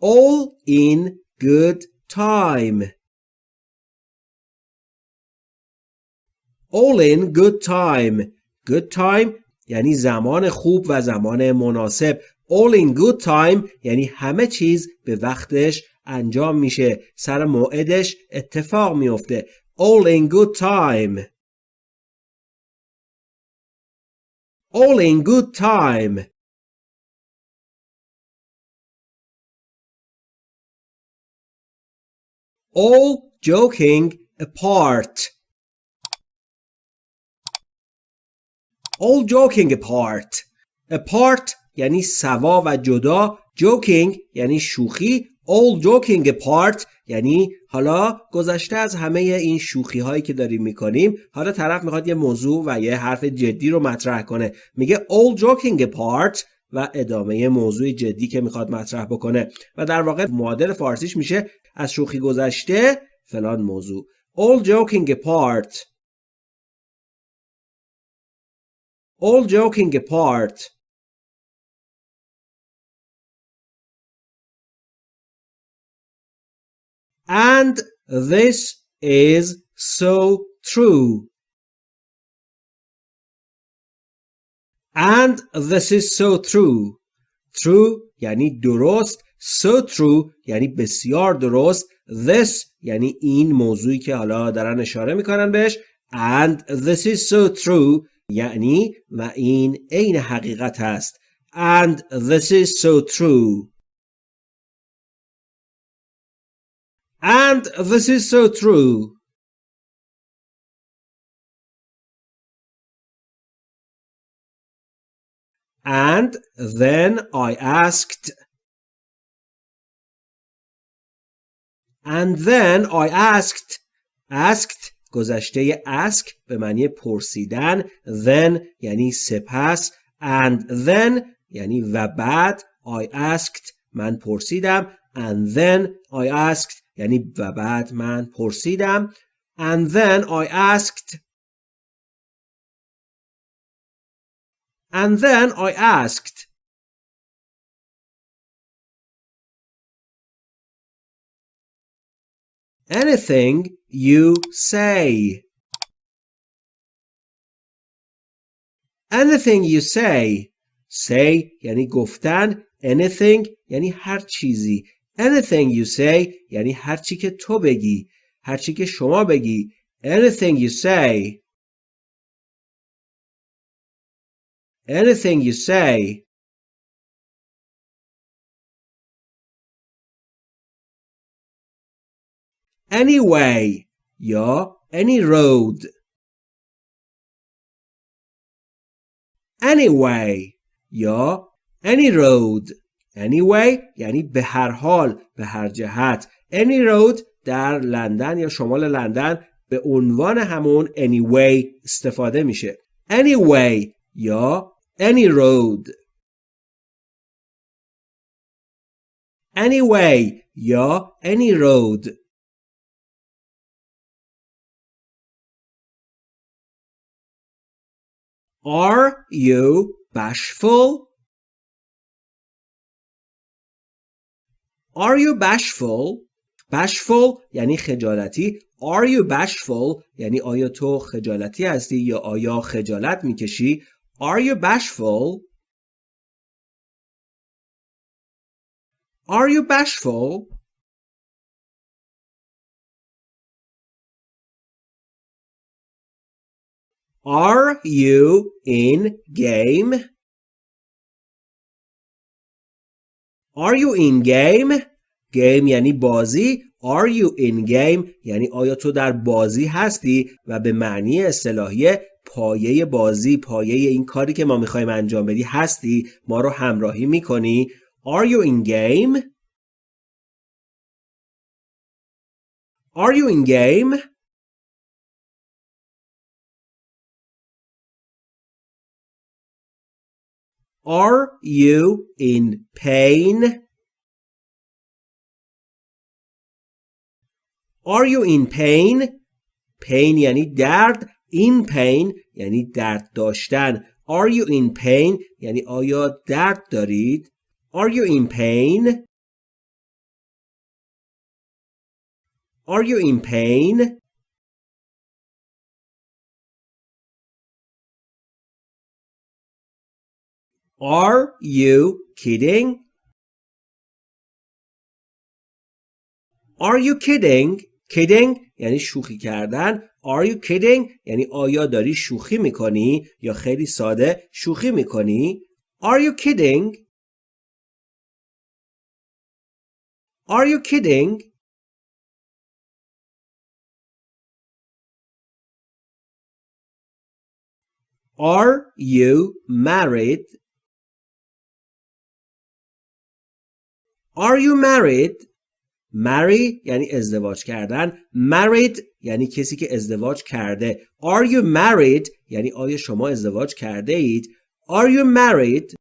all in good time all in good time good time یعنی زمان خوب و زمان مناسب all in good time یعنی همه چیز به وقتش انجام میشه سر موعدش اتفاق میفته all in good time all in good time all joking apart. All joking apart. Apart یعنی سوا و جدا. Joking یعنی شوخی. All joking apart یعنی حالا گذشته از همه این شوخی هایی که داریم می‌کنیم حالا طرف می‌خواد یه موضوع و یه حرف جدی رو مطرح کنه. میگه all joking apart و ادامه موضوع جدی که می‌خواد مطرح بکنه. و در واقع معادل فارسیش میشه از شوخی گذشته فلان موضوع. All joking apart. All joking apart. And this is so true. And this is so true. True یعنی درست. So true یعنی بسیار درست. This یعنی این موضوعی که حالا دارن اشاره می‌کنن بهش. And this is so true یعنی و این عین حقیقت است. And this is so true. And this is so true. And then I asked, and then I asked, asked گذشته ask به معنی پرسیدن then یعنی سپس and then یعنی و بعد I asked من پرسیدم and then I asked یعنی و بعد من پرسیدم and then I asked and then I asked anything you say anything you say say یعنی گفتن anything یعنی هر چیزی anything you say یعنی هر چی که تو بگی هر چی که شما بگی anything you say anything you say anyway یا any road anyway یا any road anyway یعنی به هر حال به هر جهت any road در لندن یا شمال لندن به عنوان همون anyway استفاده میشه anyway یا any road anyway یا any road Are you bashful? Are you bashful? bashful یعنی خجالتی Are you bashful یعنی آیا تو خجالتی هستی یا آیا خجالت میکشی Are you bashful? Are you bashful? Are you in game? Are you in game? Game یعنی بازی. Are you in game یعنی آیا تو در بازی هستی و به معنی اصطلاحی پایه بازی پایه این کاری که ما می‌خوایم انجام بدی هستی ما رو همراهی می‌کنی Are you in game? Are you in game? Are you in pain? Are you in pain? pain یعنی درد in pain یعنی درد داشتن Are you in pain یعنی آیا درد دارید Are you in pain Are you in pain? Are you kidding? Are you kidding? kidding یعنی شوخی کردن Are you kidding یعنی آیا داری شوخی می‌کنی یا خیلی ساده شوخی می‌کنی Are you kidding Are you kidding Are you married Are you married marry یعنی ازدواج کردن married یعنی کسی که ازدواج کرده are you married یعنی آیا شما ازدواج کرده اید are you married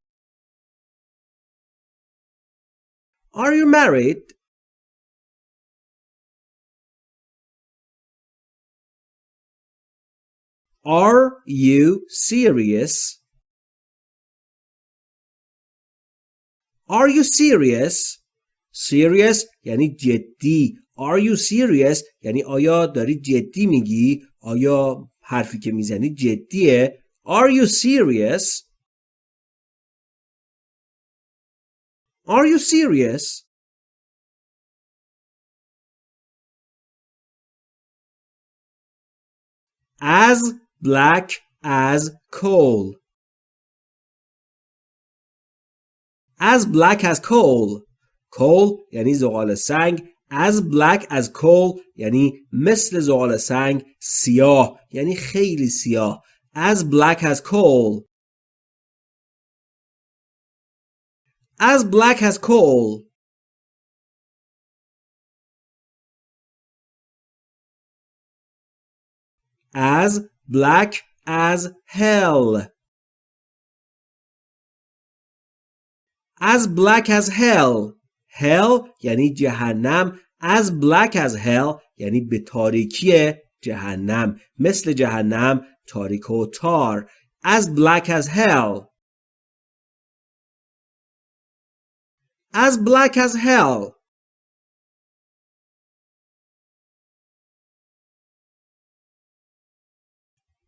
are you married are you serious are you serious serious یعنی جدی Are you serious یعنی آیا داری جدی میگی آیا حرفی که می‌زنی جدیه Are you serious Are you serious As black as coal As black as coal coal یعنی زغال سنگ as black as coal یعنی مثل زغال سنگ سیاه یعنی خیلی سیاه as black as coal as black as coal as black as hell as black as hell Hell یعنی جهنم as black as hell یعنی به تاریکی جهنم مثل جهنم تاریک و تار as black as hell as black as hell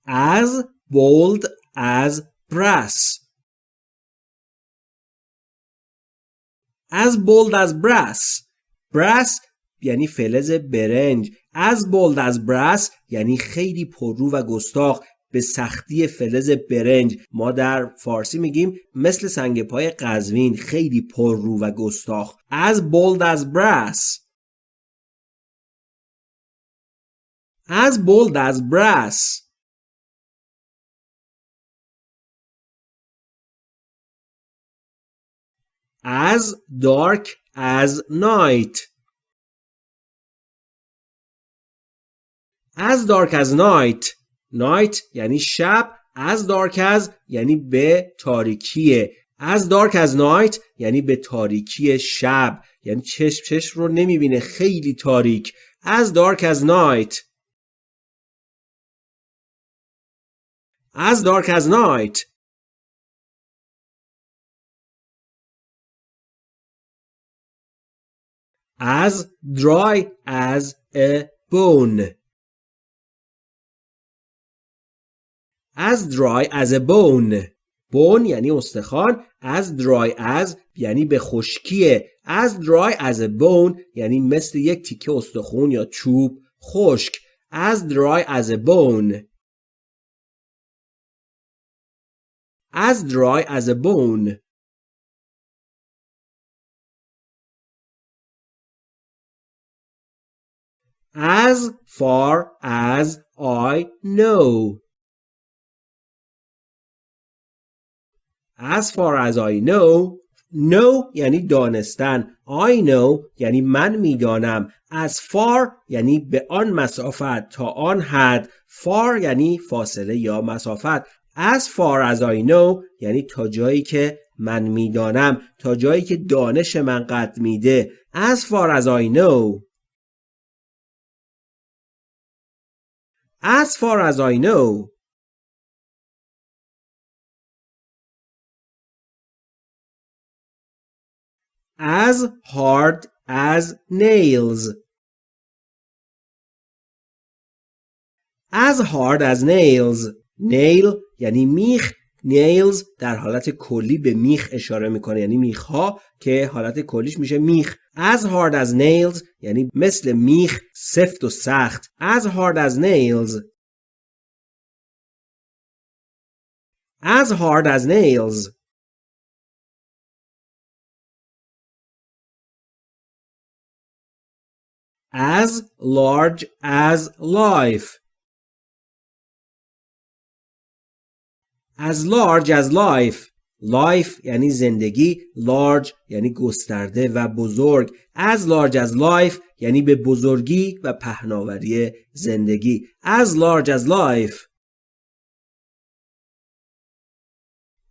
as bold as brass as bold as brass. Brass یعنی فلز برنج. As bold as brass یعنی خیلی پررو و گستاخ به سختی فلز برنج. ما در فارسی میگیم مثل سنگ پای قزوین خیلی پررو و گستاخ. As bold as brass. As bold as brass. As dark as night as dark as night night یعنی شب as dark as یعنی به تاریکیه as dark as night یعنی به تاریکی شب یعنی چشم چشم رو نمی‌بینه خیلی تاریک as dark as night as dark as night as dry as a bone as dry as a bone bone یعنی استخوان as dry as یعنی به خشکیه as dry as a bone یعنی مثل یک تیکه استخون یا چوب خشک as dry as a bone as dry as a bone as far as I know. As far as I know know یعنی دانستن. I know یعنی من می‌دانم. As far یعنی به آن مسافت. تا آن حد. Far یعنی فاصله یا مسافت. As far as I know یعنی تا جایی که من می‌دانم. تا جایی که دانش من قد میده. As far as I know. As far as I know. As hard as nails. As hard as nails. Nail یعنی میخ nails در حالت کلی به میخ اشاره می‌کنه یعنی میخ ها که حالت کلیش میشه میخ. As hard as nails یعنی مثل میخ سفت و سخت. As hard as nails. As hard as nails. As large as life. As large as life life یعنی زندگی large یعنی گسترده و بزرگ as large as life یعنی به بزرگی و پهناوری زندگی as large as life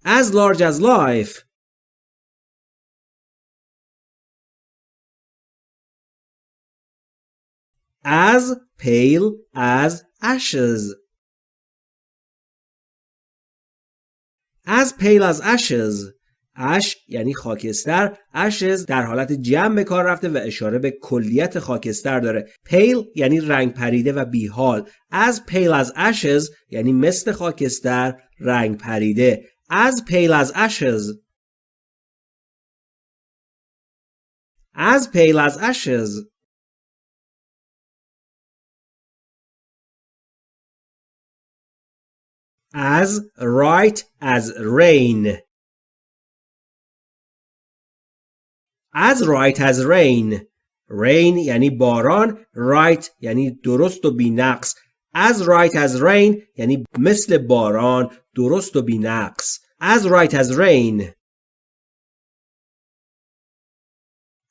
as large as life as pale as ashes as pale as ashes اش یعنی خاکستر ashes در حالت جمع به کار رفته و اشاره به کلیت خاکستر داره. pale یعنی رنگ پریده و بیحال. as pale as ashes یعنی مثل خاکستر رنگ پریده. as pale as ashes as pale as ashes as right as rain as right as rain rain یعنی باران right یعنی درست و بینقص as right as rain یعنی مثل باران درست و بینقص as right as rain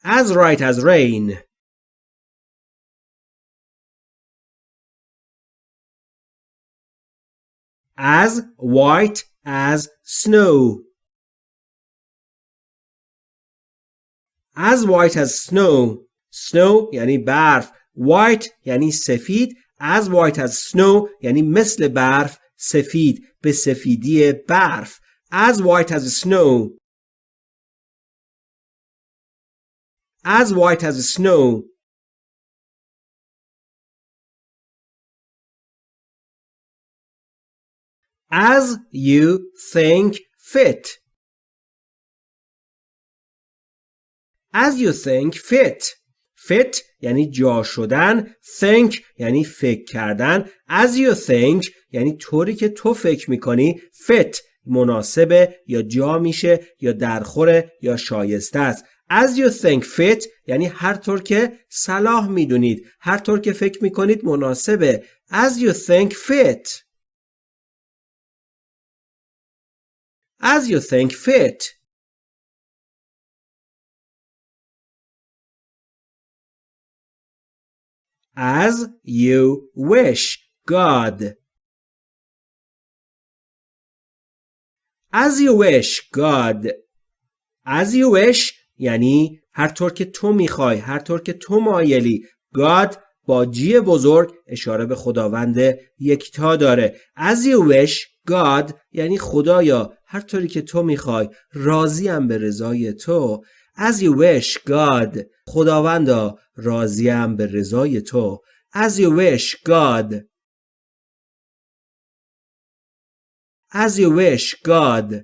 as right as rain as white as snow as white as snow snow یعنی برف white یعنی سفید as white as snow یعنی مثل برف سفید به سفیدی برف as white as snow as white as snow As you think fit. As you think fit. Fit یعنی جا شدن think یعنی فکر کردن. As you think یعنی طوری که تو فکر می‌کنی. Fit مناسبه یا جا میشه یا درخوره یا شایسته است. As you think fit یعنی هر طور که صلاح می‌دونید. هر طور که فکر می‌کنید مناسبه. As you think fit. As you think fit. As you wish, God. As you wish, God. As you wish یعنی هر طور که تو می‌خوای هر طور که تو مایلی God با جی بزرگ اشاره به خداوند یکتا داره As you wish God یعنی خدایا هر طوری که تو می‌خوای راضیم به رضای تو. As you wish God. خداوندا راضیم به رضای تو. As you wish God. As you wish God.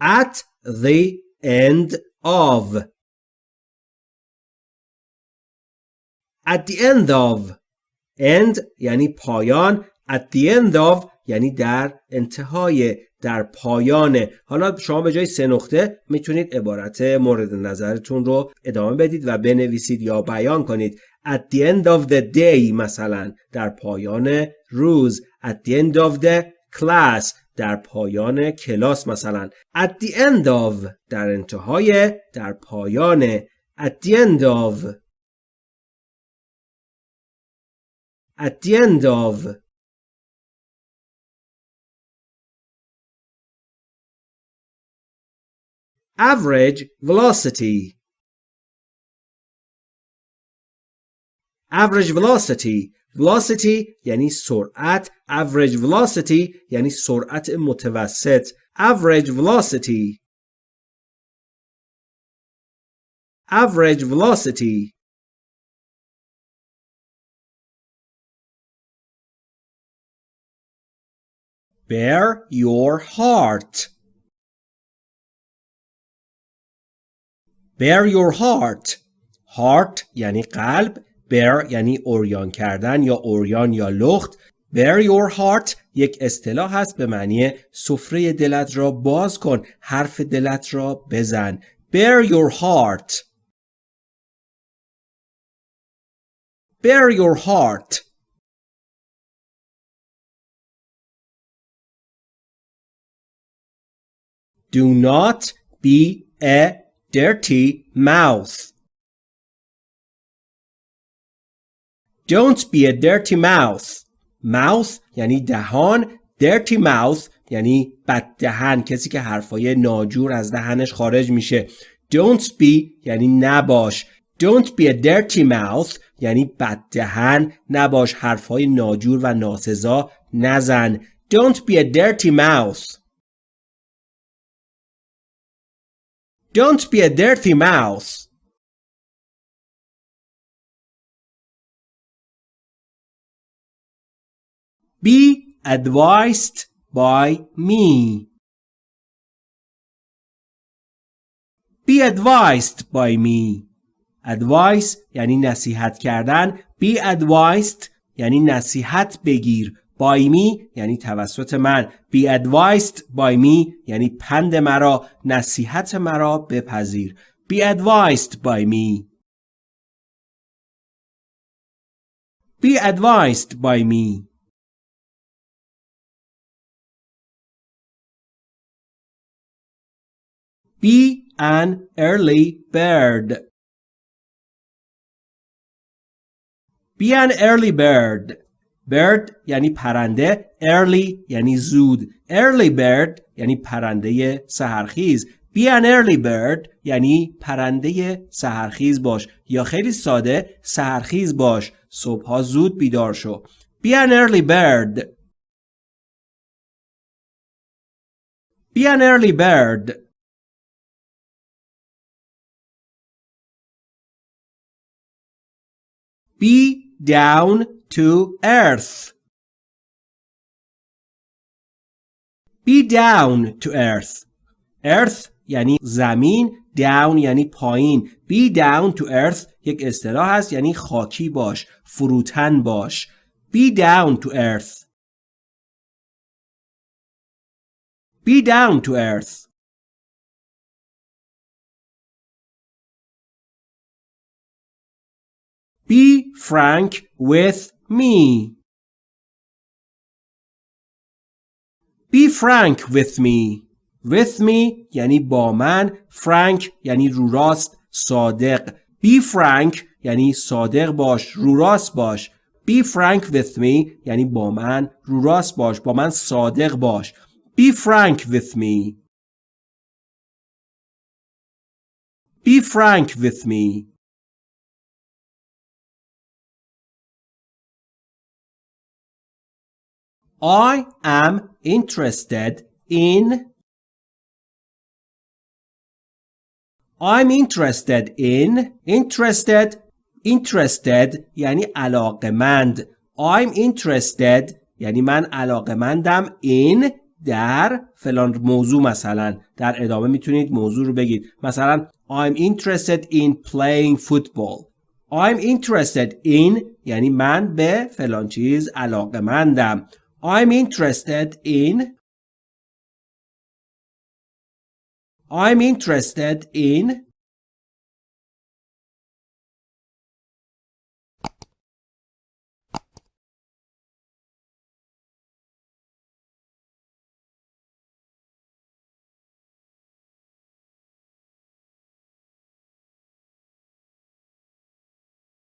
At the end of At the end of end یعنی پایان. At the end of یعنی در انتهای در پایانه. حالا شما به جای سه نقطه می‌تونید عبارت مورد نظرتون رو ادامه بدید و بنویسید یا بیان کنید. At the end of the day مثلا در پایان روز. At the end of the class در پایان کلاس مثلا. At the end of در انتهای در پایان. At the end of at the end of average velocity average velocity velocity یعنی سرعت average velocity یعنی سرعت متوسط average velocity average velocity Bear your heart. Bear your heart. Heart یعنی قلب. Bear یعنی اوریان کردن یا اوریان یا لخت. Bear your heart یک اصطلاح هست به معنی سفره دلت را باز کن. حرف دلت را بزن. Bear your heart. Bear your heart. Do not be a dirty mouth. Don't be a dirty mouth. Mouth یعنی دهان. Dirty mouth یعنی بد دهن. کسی که حرفای ناجور از دهنش خارج میشه. Don't be یعنی نباش. Don't be a dirty mouth یعنی بد دهن. نباش حرفای ناجور و ناسزا نزن. Don't be a dirty mouth. Don't be a dirty mouse. Be advised by me. Be advised by me. Advice یعنی نصیحت کردن. Be advised یعنی نصیحت بگیر. By me یعنی توسط من be advised by me یعنی پند مرا نصیحت مرا بپذیر be advised by me be advised by me be an early bird be an early bird bird یعنی پرنده early یعنی زود. Early bird یعنی پرنده سهرخیز be an early bird یعنی پرنده سهرخیز باش. یا خیلی ساده سهرخیز باش. صبحها زود بیدار شو. Be an early bird. Be an early bird. Be down to earth. Be down to earth. Earth یعنی زمین down یعنی پایین be down to earth یک اصطلاح است یعنی خاکی باش فروتن باش be down to earth be down to earth be frank with me. Be frank with me. With me یعنی با من. Frank یعنی رو راست صادق. Be frank یعنی صادق باش. رو راست باش. Be frank with me یعنی با من رو راست باش. با من صادق باش. Be frank with me. Be frank with me. I am interested in I'm interested in interested interested یعنی علاقمند I'm interested یعنی من علاقمندم in در فلان موضوع مثلا در ادامه می‌تونید موضوع رو بگید مثلا I'm interested in playing football I'm interested in یعنی من به فلان چیز علاقمندم I'm interested in I'm interested in